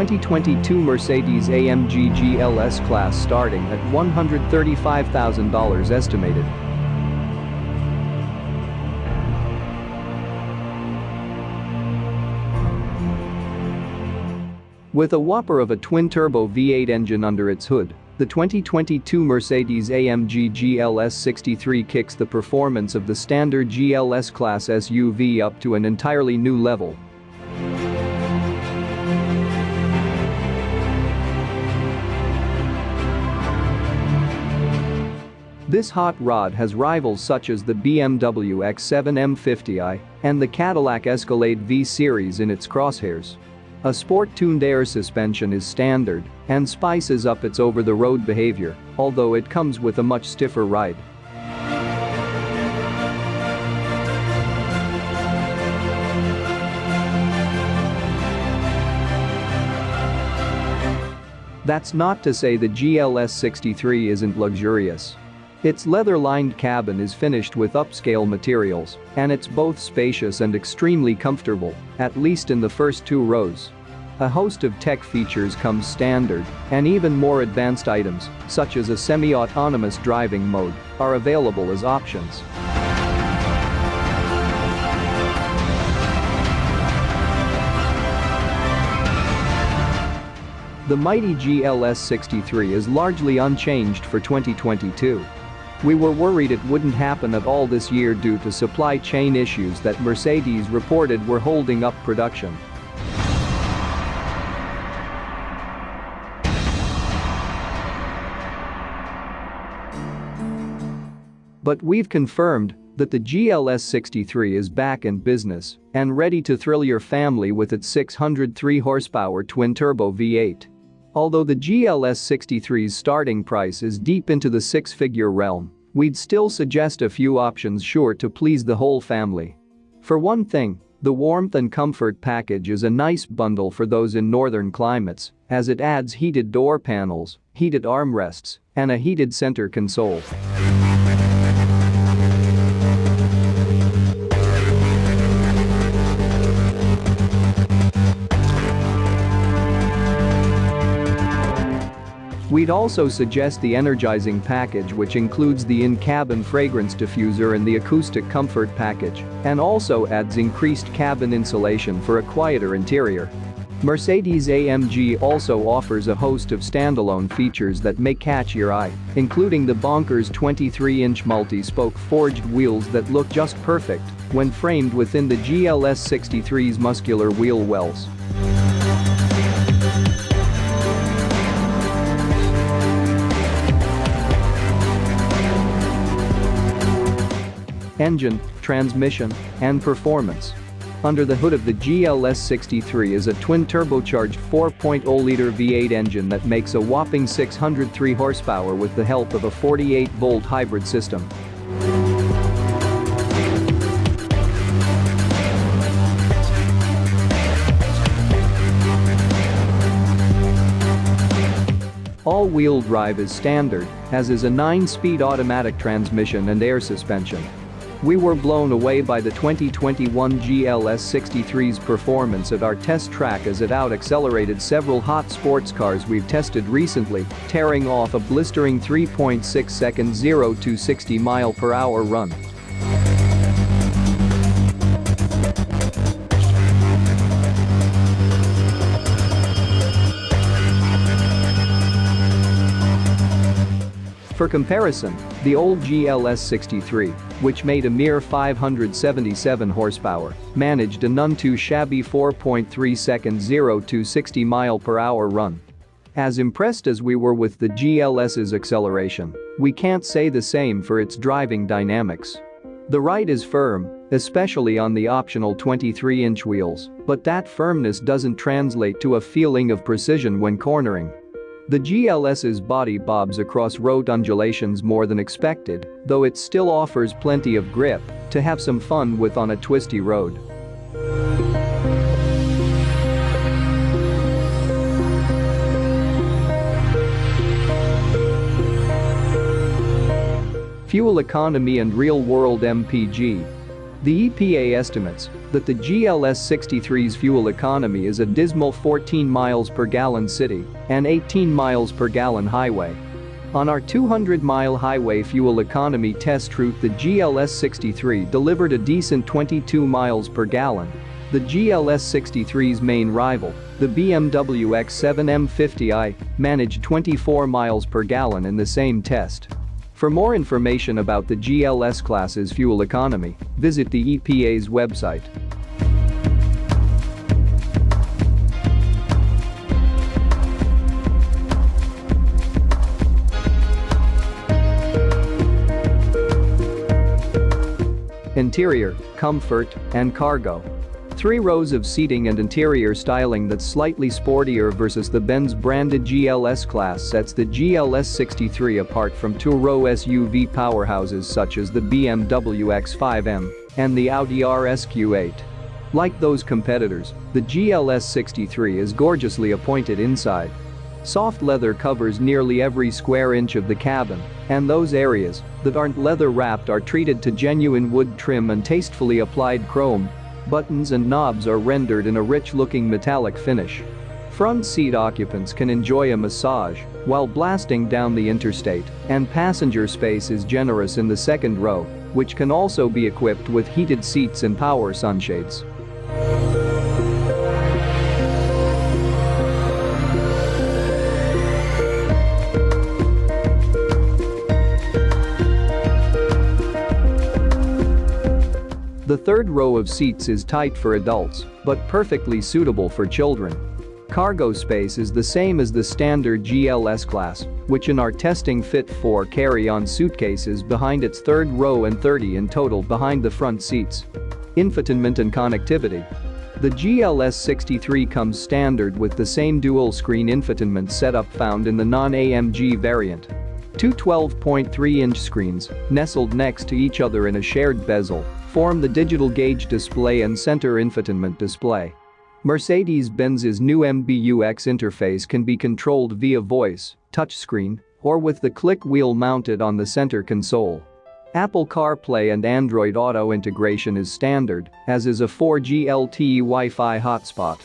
2022 Mercedes-AMG GLS class starting at $135,000 estimated. With a whopper of a twin-turbo V8 engine under its hood, the 2022 Mercedes-AMG GLS 63 kicks the performance of the standard GLS class SUV up to an entirely new level. This hot rod has rivals such as the BMW X7 M50i and the Cadillac Escalade V Series in its crosshairs. A sport-tuned air suspension is standard and spices up its over-the-road behavior, although it comes with a much stiffer ride. That's not to say the GLS 63 isn't luxurious. Its leather-lined cabin is finished with upscale materials, and it's both spacious and extremely comfortable, at least in the first two rows. A host of tech features comes standard, and even more advanced items, such as a semi-autonomous driving mode, are available as options. The mighty GLS 63 is largely unchanged for 2022. We were worried it wouldn't happen at all this year due to supply chain issues that Mercedes reported were holding up production. But we've confirmed that the GLS 63 is back in business and ready to thrill your family with its 603 horsepower twin-turbo V8. Although the GLS 63's starting price is deep into the six-figure realm, we'd still suggest a few options sure to please the whole family. For one thing, the warmth and comfort package is a nice bundle for those in northern climates, as it adds heated door panels, heated armrests, and a heated center console. We'd also suggest the energizing package which includes the in-cabin fragrance diffuser and the acoustic comfort package, and also adds increased cabin insulation for a quieter interior. Mercedes-AMG also offers a host of standalone features that may catch your eye, including the bonkers 23-inch multi-spoke forged wheels that look just perfect when framed within the GLS 63's muscular wheel wells. Engine, transmission, and performance. Under the hood of the GLS 63 is a twin-turbocharged 4.0-liter V8 engine that makes a whopping 603 horsepower with the help of a 48-volt hybrid system. All-wheel drive is standard, as is a 9-speed automatic transmission and air suspension. We were blown away by the 2021 GLS 63's performance at our test track as it out-accelerated several hot sports cars we've tested recently, tearing off a blistering 3.6 second 0 to 60 mile per hour run. For comparison, the old GLS 63, which made a mere 577 horsepower, managed a none too shabby 4.3 second 0 to 60 mile per hour run. As impressed as we were with the GLS's acceleration, we can't say the same for its driving dynamics. The ride is firm, especially on the optional 23-inch wheels, but that firmness doesn't translate to a feeling of precision when cornering. The GLS's body bobs across road undulations more than expected, though it still offers plenty of grip to have some fun with on a twisty road. Fuel economy and real-world MPG. The EPA estimates that the GLS 63's fuel economy is a dismal 14 miles per gallon city and 18 miles per gallon highway. On our 200-mile highway fuel economy test route the GLS 63 delivered a decent 22 miles per gallon. The GLS 63's main rival, the BMW X7 M50i, managed 24 miles per gallon in the same test. For more information about the GLS class's fuel economy, visit the EPA's website. Interior, comfort, and cargo. Three rows of seating and interior styling that's slightly sportier versus the Benz branded GLS class sets the GLS 63 apart from two-row SUV powerhouses such as the BMW X5M and the Audi RSQ8. Like those competitors, the GLS 63 is gorgeously appointed inside. Soft leather covers nearly every square inch of the cabin, and those areas that aren't leather wrapped are treated to genuine wood trim and tastefully applied chrome buttons and knobs are rendered in a rich-looking metallic finish. Front seat occupants can enjoy a massage while blasting down the interstate, and passenger space is generous in the second row, which can also be equipped with heated seats and power sunshades. The third row of seats is tight for adults, but perfectly suitable for children. Cargo space is the same as the standard GLS class, which in our testing fit four carry-on suitcases behind its third row and 30 in total behind the front seats. Infotainment and connectivity. The GLS 63 comes standard with the same dual-screen infotainment setup found in the non-AMG variant. Two 12.3-inch screens, nestled next to each other in a shared bezel, form the digital gauge display and center infotainment display. Mercedes-Benz's new MBUX interface can be controlled via voice, touchscreen, or with the click wheel mounted on the center console. Apple CarPlay and Android Auto integration is standard, as is a 4G LTE Wi-Fi hotspot.